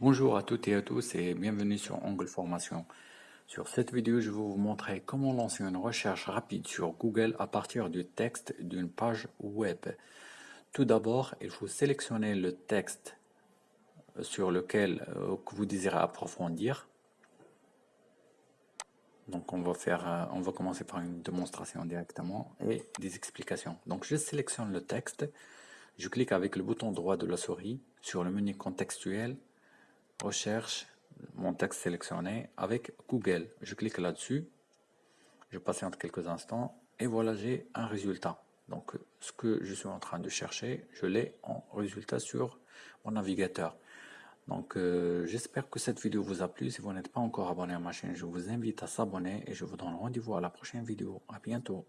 Bonjour à toutes et à tous et bienvenue sur Angle Formation. Sur cette vidéo, je vais vous montrer comment lancer une recherche rapide sur Google à partir du texte d'une page web. Tout d'abord, il faut sélectionner le texte sur lequel euh, vous désirez approfondir. Donc on va faire, euh, on va commencer par une démonstration directement et des explications. Donc je sélectionne le texte, je clique avec le bouton droit de la souris sur le menu contextuel, recherche, mon texte sélectionné avec Google. Je clique là-dessus, je patiente quelques instants et voilà j'ai un résultat. Donc ce que je suis en train de chercher, je l'ai en résultat sur mon navigateur. Donc euh, j'espère que cette vidéo vous a plu. Si vous n'êtes pas encore abonné à ma chaîne, je vous invite à s'abonner et je vous donne rendez-vous à la prochaine vidéo. À bientôt.